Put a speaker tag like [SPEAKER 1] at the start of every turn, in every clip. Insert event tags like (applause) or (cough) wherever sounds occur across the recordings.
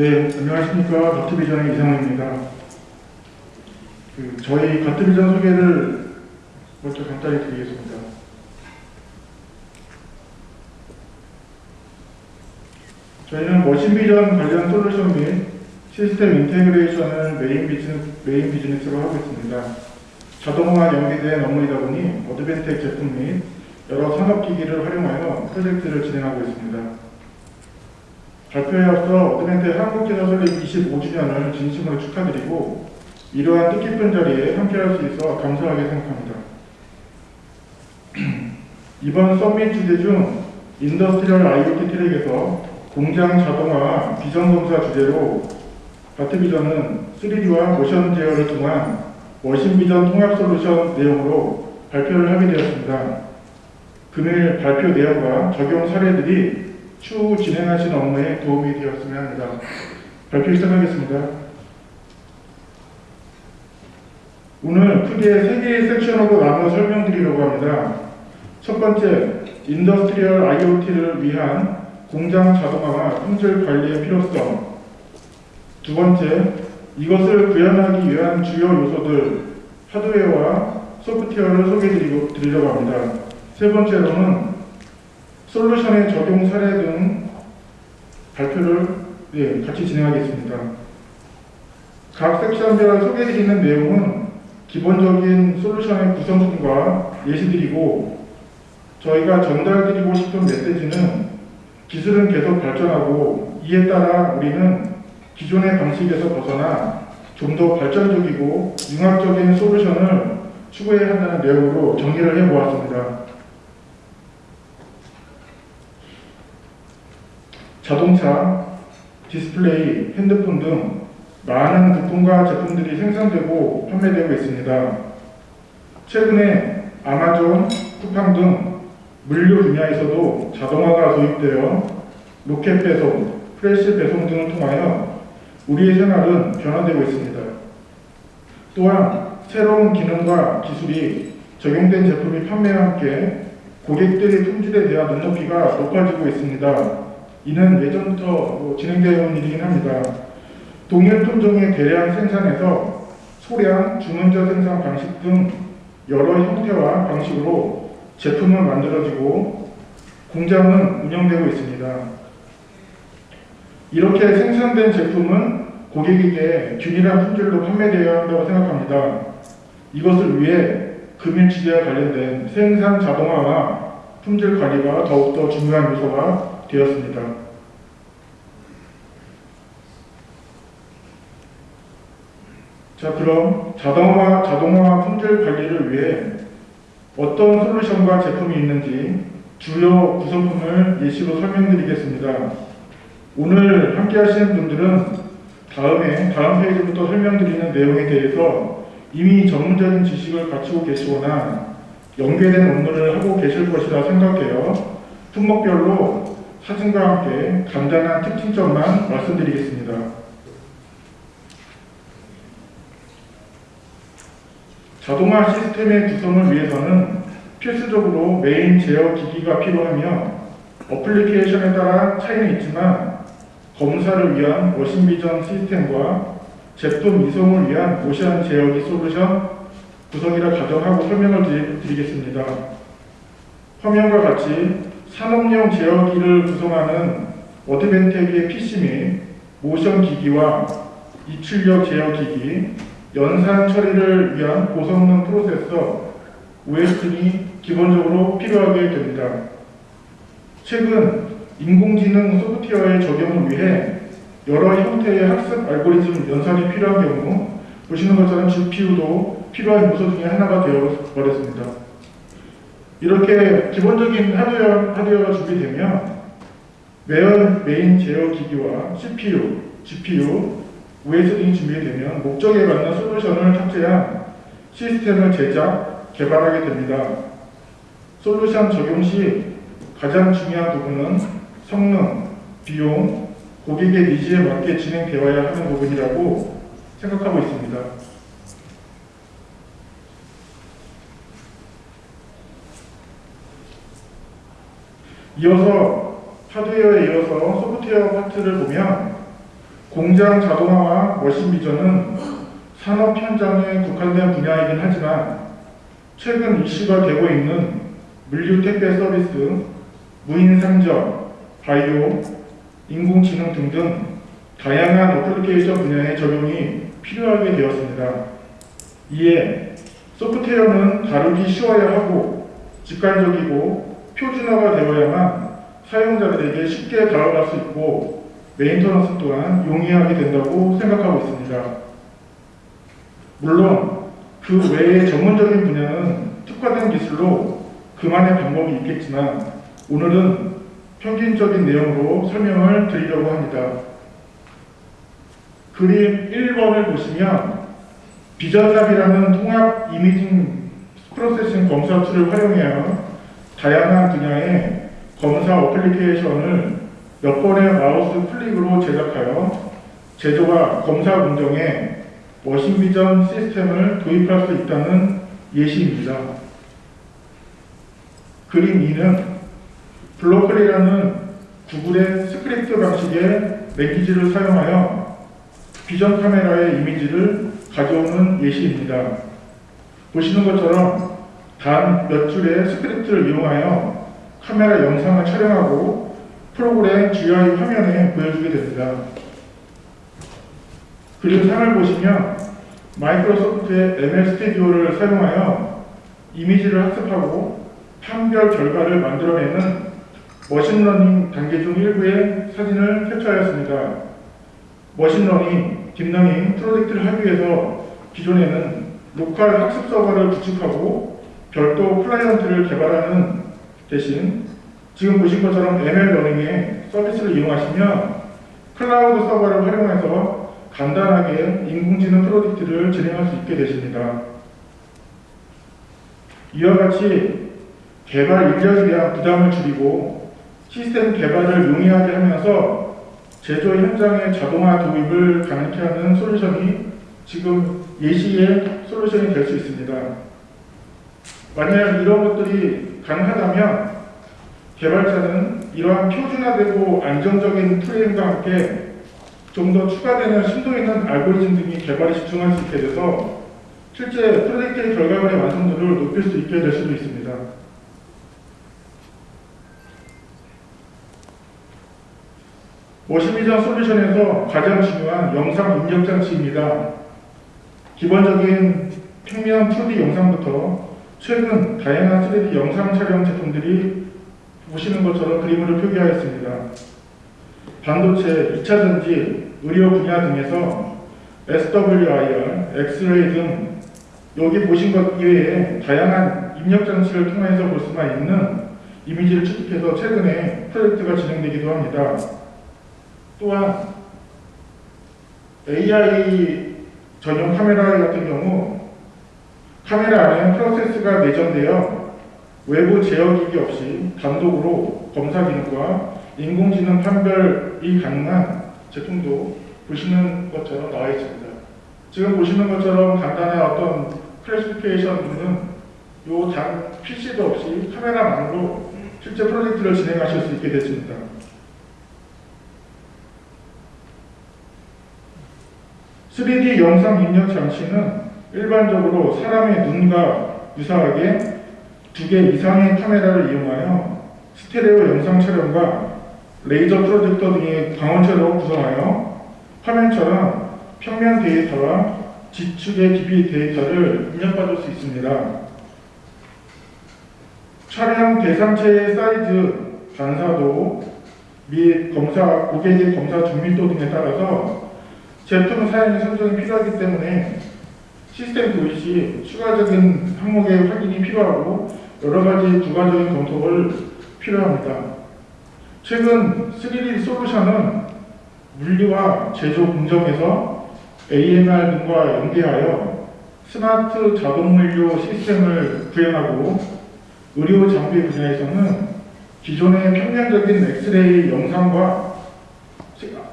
[SPEAKER 1] 네, 안녕하십니까. 가트비전의 이상호입니다. 그 저희 가트비전 소개를 먼저 간단히 드리겠습니다. 저희는 machine vision 관련 솔루션 및 시스템 integration을 메인 비즈니스, 메인 비즈니스로 하고 있습니다. 자동화 연계된 업무이다 보니 어드밴텍 제품 및 여러 산업기기를 활용하여 프로젝트를 진행하고 있습니다. 발표에 앞서 어드밴텍 한국지사 설립 25주년을 진심으로 축하드리고 이러한 뜻깊은 자리에 함께할 수 있어 감사하게 생각합니다. (clears throat) 이번 summit 주제 중 industrial IoT 트랙에서 공장 자동화 비전 검사 주제로 바트비전은 3D와 모션 제어를 통한 machine vision 통합 솔루션 내용으로 발표를 하게 되었습니다. 금일 발표 내용과 적용 사례들이 추후 진행하신 업무에 도움이 되었으면 합니다. 발표 시작하겠습니다. 오늘 크게 세 개의 섹션으로 나눠 설명드리려고 합니다. 첫 번째, industrial IoT를 위한 공장 자동화와 품질 관리의 필요성. 두 번째, 이것을 구현하기 위한 주요 요소들, 하드웨어와 소프트웨어를 소개해드리려고 합니다. 세 번째로는 솔루션의 적용 사례 등 발표를 네, 같이 진행하겠습니다. 각 섹션별 소개해드리는 내용은 기본적인 솔루션의 구성품과 예시들이고 저희가 전달드리고 싶은 메시지는 기술은 계속 발전하고 이에 따라 우리는 기존의 방식에서 벗어나 좀 더 발전적이고 융합적인 솔루션을 추구해야 한다는 내용으로 정리를 해보았습니다. 자동차, 디스플레이, 핸드폰 등 많은 부품과 제품들이 생산되고 판매되고 있습니다. 최근에 아마존, 쿠팡 등 물류 분야에서도 자동화가 도입되어 로켓 배송, 프레시 배송 등을 통하여 우리의 생활은 변화되고 있습니다. 또한 새로운 기능과 기술이 적용된 제품이 판매와 함께 고객들의 품질에 대한 눈높이가 높아지고 있습니다. 이는 예전부터 진행되어 온 일이긴 합니다. 동일 품종의 대량 생산에서 소량, 주문자 생산 방식 등 여러 형태와 방식으로 제품은 만들어지고 공장은 운영되고 있습니다. 이렇게 생산된 제품은 고객에게 균일한 품질로 판매되어야 한다고 생각합니다. 이것을 위해 금일치제와 관련된 생산 자동화와 품질 관리가 더욱더 중요한 요소가 되었습니다. 자 그럼 자동화, 자동화 품질 관리를 위해 어떤 솔루션과 제품이 있는지 주요 구성품을 예시로 설명드리겠습니다. 오늘 함께 하시는 분들은 다음에 다음 페이지부터 설명드리는 내용에 대해서 이미 전문적인 지식을 갖추고 계시거나 연계된 업무를 하고 계실 것이라 생각해요. 품목별로 사진과 함께 간단한 특징점만 말씀드리겠습니다. 자동화 시스템의 구성을 위해서는 필수적으로 메인 제어 기기가 필요하며 application에 따라 차이는 있지만 검사를 위한 machine vision 시스템과 제품 이송을 위한 모션 제어기 솔루션 구성이라 가정하고 설명을 드리겠습니다. 화면과 같이 산업용 제어기를 구성하는 어드밴텍의 PC 및 모션 기기와 이출력 제어기기, 연산 처리를 위한 고성능 프로세서 OS 등이 기본적으로 필요하게 됩니다. 최근 인공지능 소프트웨어의 적용을 위해 여러 형태의 학습 알고리즘 연산이 필요한 경우 보시는 것처럼 GPU도 필요한 요소 중에 하나가 되어 버렸습니다. 이렇게 기본적인 하드웨어, 하드웨어가 준비되면 메인, 메인 제어 기기와 CPU, GPU, OS 등이 준비되면 목적에 맞는 솔루션을 탑재한 시스템을 제작, 개발하게 됩니다. 솔루션 적용 시 가장 중요한 부분은 성능, 비용, 고객의 needs에 맞게 진행되어야 하는 부분이라고 생각하고 있습니다. 이어서 하드웨어에 이어서 소프트웨어 파트를 보면 공장 자동화와 머신 비전은 산업 현장에 국한된 분야이긴 하지만 최근 이슈가 되고 있는 물류 택배 서비스, 무인 상점, 바이오, 인공지능 등등 다양한 어플리케이션 분야의 적용이 필요하게 되었습니다. 이에 소프트웨어는 다루기 쉬워야 하고 직관적이고 표준화가 되어야만 사용자들에게 쉽게 다가갈 수 있고 메인터넌스 또한 용이하게 된다고 생각하고 있습니다. 물론 그 외의 전문적인 분야는 특화된 기술로 그만의 방법이 있겠지만 오늘은 평균적인 내용으로 설명을 드리려고 합니다. 그림 1번을 보시면 비전샵이라는 통합 imaging processing 검사 툴을 활용하여 다양한 분야의 검사 application을 몇 번의 마우스 클릭으로 제작하여 제조와 검사 운동에 machine vision 시스템을 도입할 수 있다는 예시입니다. 그림 2는 Blockly라는 구글의 스크립트 방식의 language를 사용하여 비전 카메라의 이미지를 가져오는 예시입니다. 보시는 것처럼 단 몇 줄의 스크립트를 이용하여 카메라 영상을 촬영하고 프로그램 GUI 화면에 보여주게 됩니다. 그림 3을 보시면 마이크로소프트의 ML Studio를 사용하여 이미지를 학습하고 판별 결과를 만들어내는 machine learning 단계 중 일부의 사진을 캡처하였습니다. machine learning, deep learning 프로젝트를 하기 위해서 기존에는 로컬 학습 서버를 구축하고 별도 클라이언트를 개발하는 대신 지금 보신 것처럼 ML 러닝의 서비스를 이용하시면 클라우드 서버를 활용해서 간단하게 인공지능 프로젝트를 진행할 수 있게 되십니다. 이와 같이 개발 인력에 대한 부담을 줄이고 시스템 개발을 용이하게 하면서 제조 현장의 자동화 도입을 가능케 하는 솔루션이 지금 예시의 솔루션이 될 수 있습니다. 만약 이런 것들이 가능하다면 개발자는 이러한 표준화되고 안정적인 프레임과 함께 좀 더 추가되는 심도 있는 알고리즘 등이 개발에 집중할 수 있게 돼서 실제 프로젝트의 결과물의 완성도를 높일 수 있게 될 수도 있습니다. 머신비전 솔루션에서 가장 중요한 영상 입력 장치입니다. 기본적인 평면 2D 영상부터 최근 다양한 3D 영상 촬영 제품들이 보시는 것처럼 그림으로 표기하였습니다. 반도체, 2차 전지, 의료 분야 등에서 SWIR, 엑스레이 등 여기 보신 것 이외에 다양한 입력 장치를 통해서 볼 수만 있는 이미지를 추측해서 최근에 프로젝트가 진행되기도 합니다. 또한 AI 전용 카메라 같은 경우 카메라 안에 프로세스가 내전되어 외부 제어기기 없이 단독으로 검사 기능과 인공지능 판별이 가능한 제품도 보시는 것처럼 나와 있습니다. 지금 보시는 것처럼 간단한 어떤 클래시피케이션은 요단 PC도 없이 카메라만으로 실제 프로젝트를 진행하실 수 있게 됐습니다. (3D) 영상 입력 장치는 일반적으로 사람의 눈과 유사하게 두 개 이상의 카메라를 이용하여 스테레오 영상 촬영과 레이저 프로젝터 등의 광원체로 구성하여 화면처럼 평면 데이터와 지축의 깊이 데이터를 입력받을 수 있습니다. 촬영 대상체의 사이즈, 반사도 및 검사, 고객의 검사 정밀도 등에 따라서 제품 사용의 선정이 필요하기 때문에 시스템 도입 시 추가적인 항목의 확인이 필요하고 여러 가지 부가적인 검토를 필요합니다. 최근 3D 솔루션은 물류와 제조 공정에서 AMR 등과 연계하여 스마트 자동 물류 시스템을 구현하고 의료 장비 분야에서는 기존의 평면적인 엑스레이 영상과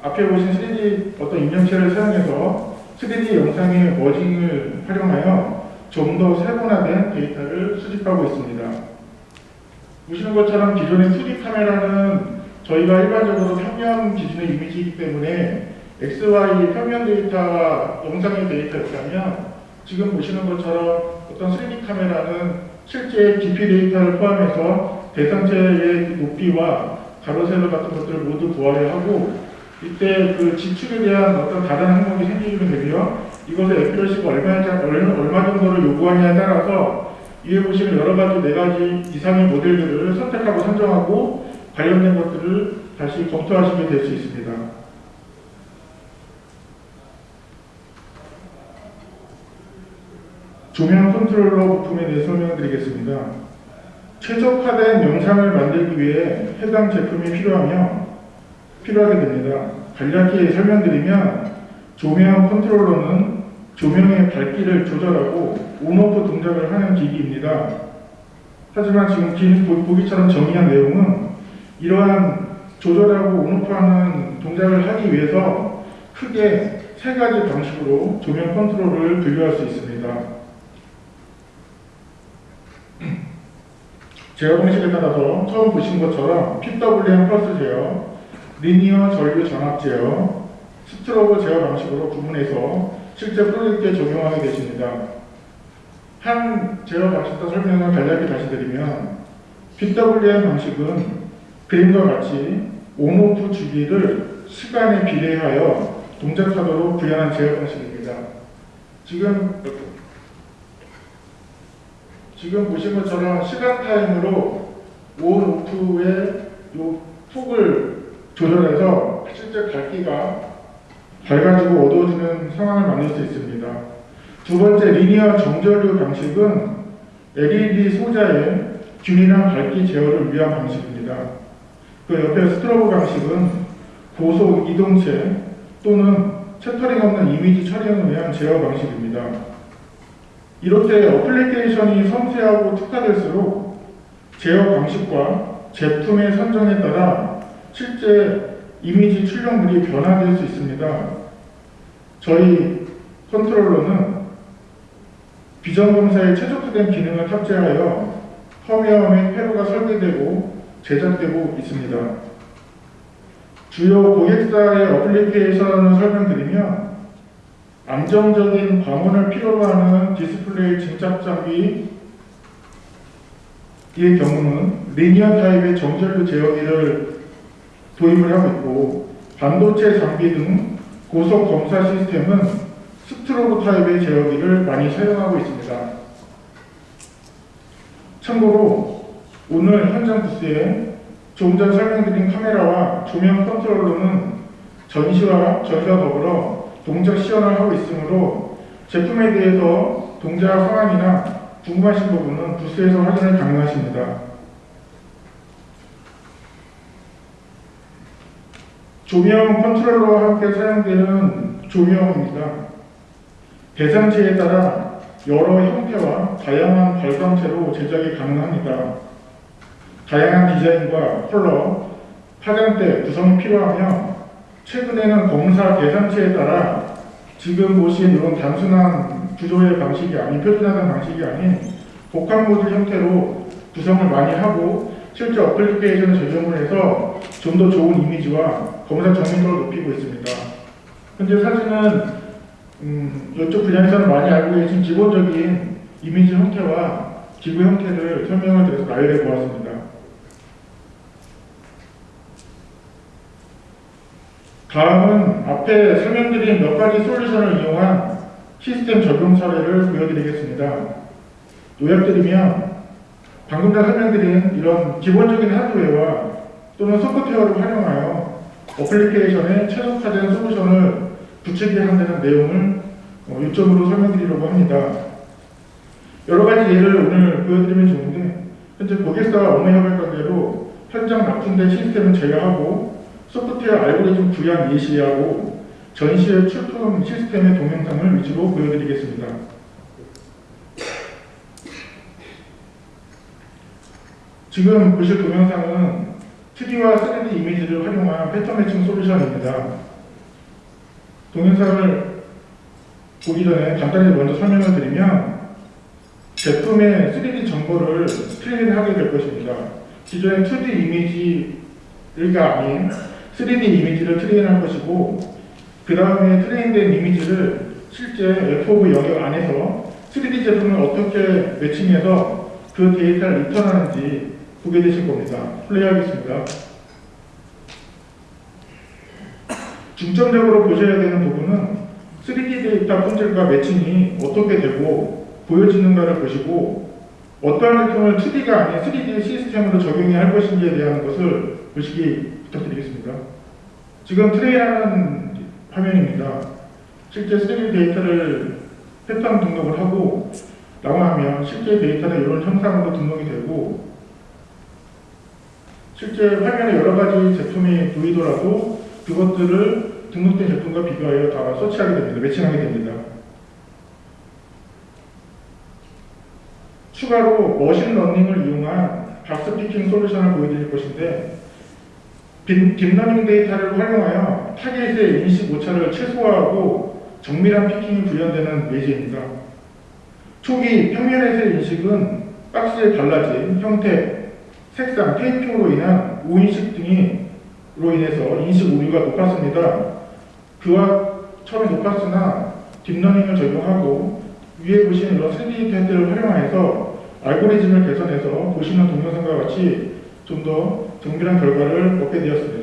[SPEAKER 1] 앞에 보신 3D 어떤 입력체를 사용해서 3D 영상의 merging을 활용하여 좀 더 세분화된 데이터를 수집하고 있습니다. 보시는 것처럼 기존의 2D 카메라는 저희가 일반적으로 평면 기준의 이미지이기 때문에 XY 평면 데이터와 영상의 데이터였다면 지금 보시는 것처럼 어떤 3D 카메라는 실제 깊이 데이터를 포함해서 대상체의 높이와 가로 세로 같은 것들을 모두 보아야 하고 이때 그 지축에 대한 어떤 다른 항목이 생기게 되며 이것의 FLC가 얼마, 얼마 정도를 요구하냐에 따라서 위에 보시는 여러 가지 네 가지 이상의 모델들을 선택하고 선정하고 관련된 것들을 다시 검토하시게 될 수 있습니다. 조명 컨트롤러 부품에 대해 설명드리겠습니다. 최적화된 영상을 만들기 위해 해당 제품이 필요하며 필요하게 됩니다. 간략히 설명드리면 조명 컨트롤러는 조명의 밝기를 조절하고 on-off 동작을 하는 기기입니다. 하지만 지금 긴 보기처럼 정의한 내용은 이러한 조절하고 on-off하는 동작을 하기 위해서 크게 세 가지 방식으로 조명 컨트롤을 분류할 수 있습니다. 제어 방식에 따라서 처음 보신 것처럼 PWM 펄스 제어, linear 전류 전압 제어, strobe 제어 방식으로 구분해서 실제 프로젝트에 적용하게 되십니다. 한 제어 방식과 설명을 간략히 다시 드리면 PWM 방식은 그림과 같이 on off 주기를 시간에 비례하여 동작하도록 구현한 제어 방식입니다. 지금 지금 보신 것처럼 시간 타임으로 on off의 요 폭을 조절해서 실제 밝기가 밝아지고 어두워지는 상황을 만들 수 있습니다. 두 번째 linear 정전류 방식은 LED 소자의 균일한 밝기 제어를 위한 방식입니다. 그 옆에 strobe 방식은 고속 이동체 또는 chattering 없는 이미지 촬영을 위한 제어 방식입니다. 이렇게 어플리케이션이 섬세하고 특화될수록 제어 방식과 제품의 선정에 따라 실제 이미지 출력물이 변화될 수 있습니다. 저희 컨트롤러는 비전 검사에 최적화된 기능을 탑재하여 펌웨어 및 회로가 설계되고 제작되고 있습니다. 주요 고객사의 어플리케이션을 설명드리면 안정적인 광원을 필요로 하는 디스플레이 증착 장비의 경우는 linear 타입의 정전류 제어기를 도입을 하고 있고 반도체 장비 등 고속 검사 시스템은 strobe 타입의 제어기를 많이 사용하고 있습니다. 참고로 오늘 현장 부스에 조금 전 설명드린 카메라와 조명 컨트롤러는 전시와 전시와 더불어 동작 시연을 하고 있으므로 제품에 대해서 동작 상황이나 궁금하신 부분은 부스에서 확인을 가능하십니다. 조명 컨트롤러와 함께 사용되는 조명입니다. 대상체에 따라 여러 형태와 다양한 발광체로 제작이 가능합니다. 다양한 디자인과 컬러, 파장대 구성이 필요하며 최근에는 검사 계산치에 따라 지금 보신 이런 단순한 구조의 방식이 아닌 표준화된 방식이 아닌 복합 모듈 형태로 구성을 많이 하고 실제 어플리케이션을 적용을 해서 좀 더 좋은 이미지와 검사 정밀도를 높이고 있습니다. 현재 사진은 음, 이쪽 분야에서는 많이 알고 계신 기본적인 이미지 형태와 기구 형태를 설명을 드려서 나열해 보았습니다. 다음은 앞에 설명드린 몇 가지 솔루션을 이용한 시스템 적용 사례를 보여드리겠습니다. 요약드리면 방금 전 설명드린 이런 기본적인 하드웨어와 또는 소프트웨어를 활용하여 어플리케이션에 최적화된 솔루션을 구체화 한다는 내용을 어, 요점으로 설명드리려고 합니다. 여러 가지 예를 오늘 보여드리면 좋은데 현재 고객사와 업무 협약 관계로 현장 납품된 시스템은 제외하고 소프트웨어 알고리즘 구현 예시하고 전시의 출품 시스템의 동영상을 위주로 보여드리겠습니다. 지금 보실 동영상은 2D와 3D 이미지를 활용한 패턴 매칭 솔루션입니다. 동영상을 보기 전에 간단히 먼저 설명을 드리면 제품의 3D 정보를 train하게 될 것입니다. 기존의 2D 이미지가 아닌 3D 이미지를 train할 것이고 그 다음에 train된 이미지를 실제 FOV 영역 안에서 3D 제품을 어떻게 matching해서 그 데이터를 리턴하는지 보게 되실 겁니다. 플레이하겠습니다. 중점적으로 보셔야 되는 부분은 3D 데이터 품질과 matching이 어떻게 되고 보여지는가를 보시고 어떠한 제품을 2D가 아닌 3D 시스템으로 적용해야 할 것인지에 대한 것을 보시기 부탁드리겠습니다. 지금 train하는 화면입니다. 실제 3D 데이터를 패턴 등록을 하고 나가면 실제 데이터는 이런 형상으로 등록이 되고 실제 화면에 여러 가지 제품이 보이더라도 그것들을 등록된 제품과 비교하여 다 서치하게 됩니다. matching하게 됩니다. 추가로 machine learning을 이용한 박스 picking 솔루션을 보여드릴 것인데 deep- deep learning 데이터를 활용하여 타겟의 인식 오차를 최소화하고 정밀한 picking이 구현되는 예제입니다. 초기 평면에서의 인식은 박스의 달라진 형태, 색상, 테이핑으로 인한 오인식 등으로 인해서 인식 오류가 높았습니다. 그와 처음에 높았으나 deep learning을 적용하고 위에 보시는 이런 3D 데이터를 활용해서 알고리즘을 개선해서 보시는 동영상과 같이 좀 더 정밀한 결과를 얻게 되었습니다.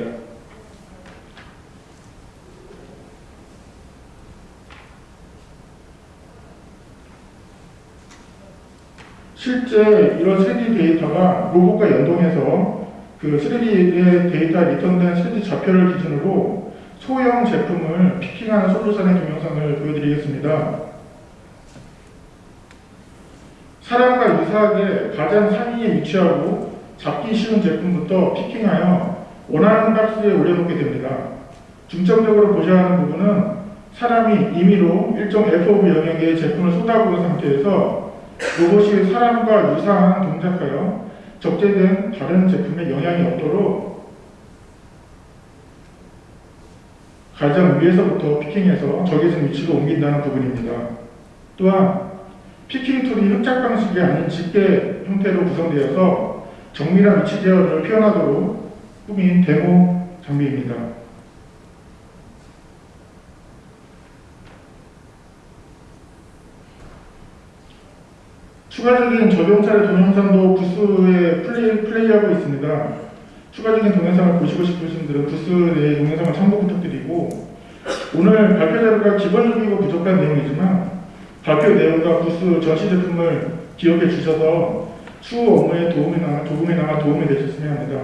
[SPEAKER 1] 실제 이런 3D 데이터가 로봇과 연동해서 그 3D의 데이터 리턴된 3D 좌표를 기준으로 소형 제품을 picking하는 솔루션의 동영상을 보여드리겠습니다. 사람과 유사하게 가장 상위에 위치하고 잡기 쉬운 제품부터 picking하여 원하는 박스에 올려놓게 됩니다. 중점적으로 보셔야 하는 부분은 사람이 임의로 일정 FOV 영역의 제품을 쏟아부은 상태에서 로봇이 사람과 유사한 동작하여 적재된 다른 제품에 영향이 없도록 가장 위에서부터 picking해서 정해진 위치로 옮긴다는 부분입니다. 또한 picking tool이 흡착 방식이 아닌 집게 형태로 구성되어서 정밀한 위치 제어를 표현하도록 꾸민 데모 장비입니다. 추가적인 적용 사례 동영상도 부스에 플레이, 플레이 하고 있습니다. 추가적인 동영상을 보시고 싶으신 분들은 부스 내 동영상을 참고 부탁드리고 오늘 발표 자료가 기본적이고 부족한 내용이지만 발표 내용과 부스 전시 제품을 기억해 주셔서 추후 업무에 도움이나 조금이나마 도움이 되셨으면 합니다.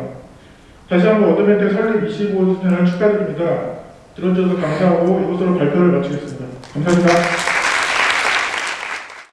[SPEAKER 1] 다시 한번 어드벤트 설립 25주년을 축하드립니다. 들어주셔서 감사하고 이것으로 발표를 마치겠습니다. 감사합니다.